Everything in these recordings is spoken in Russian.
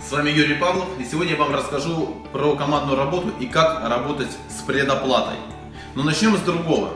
С вами Юрий Павлов, и сегодня я вам расскажу про командную работу и как работать с предоплатой. Но начнем с другого.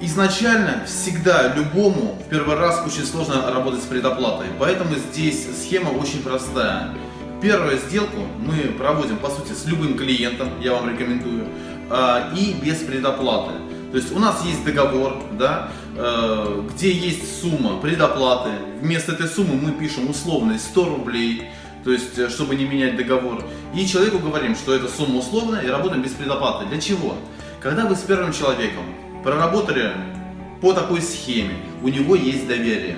Изначально всегда любому в первый раз очень сложно работать с предоплатой, поэтому здесь схема очень простая. Первую сделку мы проводим, по сути, с любым клиентом, я вам рекомендую, а, и без предоплаты. То есть у нас есть договор, да, э, где есть сумма предоплаты. Вместо этой суммы мы пишем условно 100 рублей, то есть э, чтобы не менять договор. И человеку говорим, что эта сумма условная и работаем без предоплаты. Для чего? Когда вы с первым человеком проработали по такой схеме, у него есть доверие.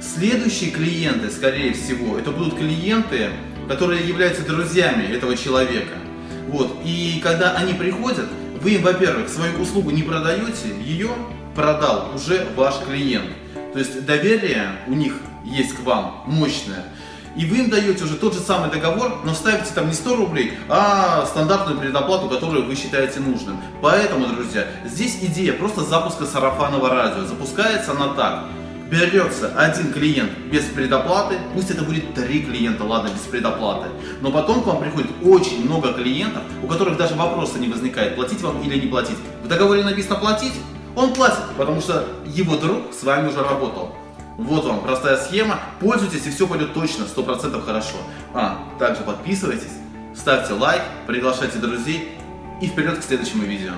Следующие клиенты, скорее всего, это будут клиенты, которые являются друзьями этого человека. Вот. И когда они приходят, вы им, во-первых, свою услугу не продаете, ее продал уже ваш клиент. То есть доверие у них есть к вам мощное. И вы им даете уже тот же самый договор, но ставите там не 100 рублей, а стандартную предоплату, которую вы считаете нужным. Поэтому, друзья, здесь идея просто запуска сарафанного радио. Запускается она так берется один клиент без предоплаты, пусть это будет три клиента, ладно, без предоплаты, но потом к вам приходит очень много клиентов, у которых даже вопроса не возникает, платить вам или не платить. В договоре написано платить, он платит, потому что его друг с вами уже работал. Вот вам простая схема, пользуйтесь и все пойдет точно, 100% хорошо. А, также подписывайтесь, ставьте лайк, приглашайте друзей и вперед к следующему видео.